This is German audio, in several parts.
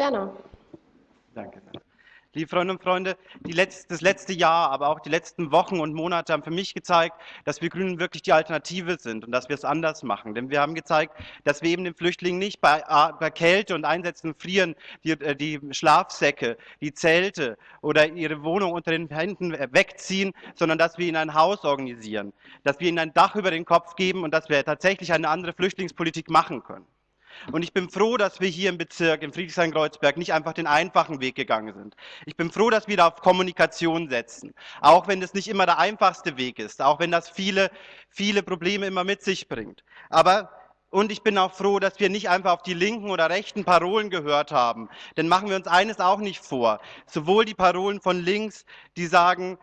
Werner. Danke. Liebe Freundinnen und Freunde, letzte, das letzte Jahr, aber auch die letzten Wochen und Monate haben für mich gezeigt, dass wir Grünen wirklich die Alternative sind und dass wir es anders machen. Denn wir haben gezeigt, dass wir eben den Flüchtlingen nicht bei, bei Kälte und Einsätzen frieren, die, äh, die Schlafsäcke, die Zelte oder ihre Wohnung unter den Händen wegziehen, sondern dass wir ihnen ein Haus organisieren, dass wir ihnen ein Dach über den Kopf geben und dass wir tatsächlich eine andere Flüchtlingspolitik machen können. Und ich bin froh, dass wir hier im Bezirk, in Friedrichshain-Kreuzberg, nicht einfach den einfachen Weg gegangen sind. Ich bin froh, dass wir da auf Kommunikation setzen. Auch wenn das nicht immer der einfachste Weg ist. Auch wenn das viele, viele Probleme immer mit sich bringt. Aber und ich bin auch froh, dass wir nicht einfach auf die linken oder rechten Parolen gehört haben. Denn machen wir uns eines auch nicht vor. Sowohl die Parolen von links, die sagen,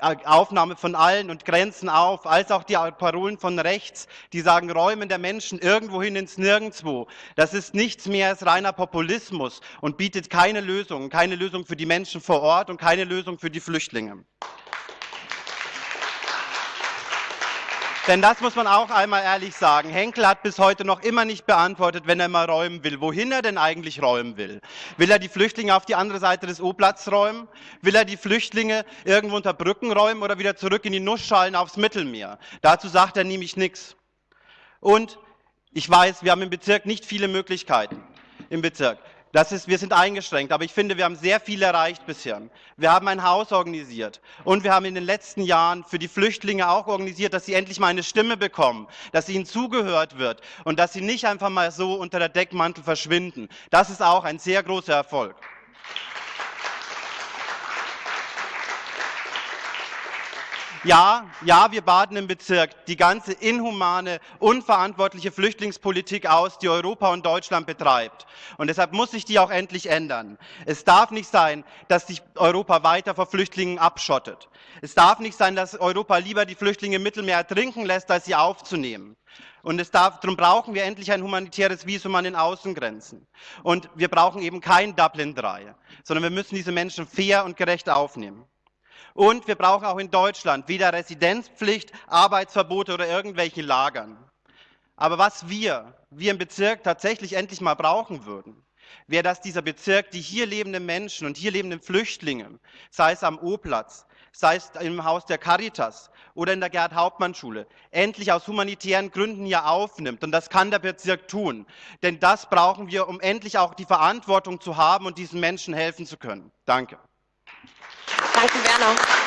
Aufnahme von allen und Grenzen auf, als auch die Parolen von rechts, die sagen, Räumen der Menschen irgendwohin ins Nirgendwo. Das ist nichts mehr als reiner Populismus und bietet keine Lösung, keine Lösung für die Menschen vor Ort und keine Lösung für die Flüchtlinge. Denn das muss man auch einmal ehrlich sagen. Henkel hat bis heute noch immer nicht beantwortet, wenn er mal räumen will, wohin er denn eigentlich räumen will. Will er die Flüchtlinge auf die andere Seite des O-Platz räumen? Will er die Flüchtlinge irgendwo unter Brücken räumen oder wieder zurück in die Nussschalen aufs Mittelmeer? Dazu sagt er nämlich nichts. Und ich weiß, wir haben im Bezirk nicht viele Möglichkeiten. Im Bezirk. Das ist, wir sind eingeschränkt, aber ich finde, wir haben sehr viel erreicht bisher. Wir haben ein Haus organisiert und wir haben in den letzten Jahren für die Flüchtlinge auch organisiert, dass sie endlich mal eine Stimme bekommen, dass ihnen zugehört wird und dass sie nicht einfach mal so unter der Deckmantel verschwinden. Das ist auch ein sehr großer Erfolg. Ja, ja, wir baden im Bezirk die ganze inhumane, unverantwortliche Flüchtlingspolitik aus, die Europa und Deutschland betreibt. Und deshalb muss sich die auch endlich ändern. Es darf nicht sein, dass sich Europa weiter vor Flüchtlingen abschottet. Es darf nicht sein, dass Europa lieber die Flüchtlinge im Mittelmeer ertrinken lässt, als sie aufzunehmen. Und es darf, darum brauchen wir endlich ein humanitäres Visum an den Außengrenzen. Und wir brauchen eben kein Dublin III, sondern wir müssen diese Menschen fair und gerecht aufnehmen. Und wir brauchen auch in Deutschland weder Residenzpflicht, Arbeitsverbote oder irgendwelche Lagern. Aber was wir, wir im Bezirk tatsächlich endlich mal brauchen würden, wäre, dass dieser Bezirk die hier lebenden Menschen und hier lebenden Flüchtlinge, sei es am O-Platz, sei es im Haus der Caritas oder in der Gerhard-Hauptmann-Schule, endlich aus humanitären Gründen hier aufnimmt. Und das kann der Bezirk tun. Denn das brauchen wir, um endlich auch die Verantwortung zu haben und diesen Menschen helfen zu können. Danke. Danke, Werner.